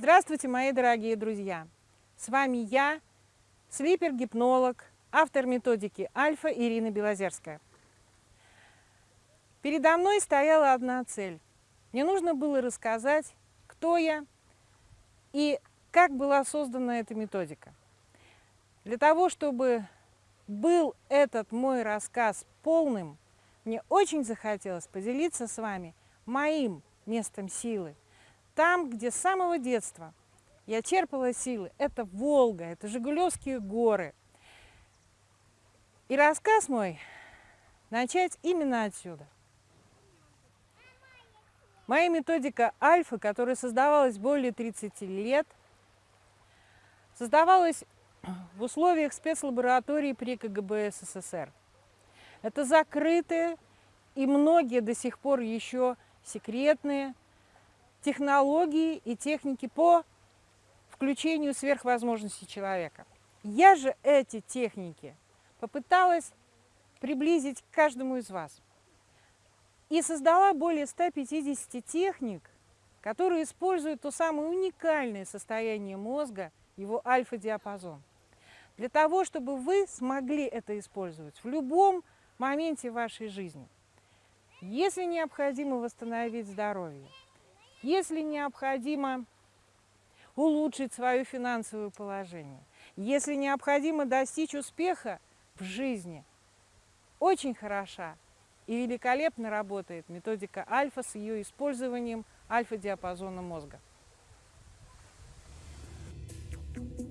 Здравствуйте, мои дорогие друзья! С вами я, слипер-гипнолог, автор методики Альфа Ирина Белозерская. Передо мной стояла одна цель. Мне нужно было рассказать, кто я и как была создана эта методика. Для того, чтобы был этот мой рассказ полным, мне очень захотелось поделиться с вами моим местом силы. Там, где с самого детства я черпала силы, это Волга, это Жигулевские горы. И рассказ мой начать именно отсюда. Моя методика Альфа, которая создавалась более 30 лет, создавалась в условиях спецлаборатории при КГБ СССР. Это закрытые и многие до сих пор еще секретные технологии и техники по включению сверхвозможностей человека. Я же эти техники попыталась приблизить к каждому из вас. И создала более 150 техник, которые используют то самое уникальное состояние мозга, его альфа-диапазон. Для того, чтобы вы смогли это использовать в любом моменте вашей жизни. Если необходимо восстановить здоровье, если необходимо улучшить свое финансовое положение, если необходимо достичь успеха в жизни, очень хороша и великолепно работает методика альфа с ее использованием альфа-диапазона мозга. Thank you.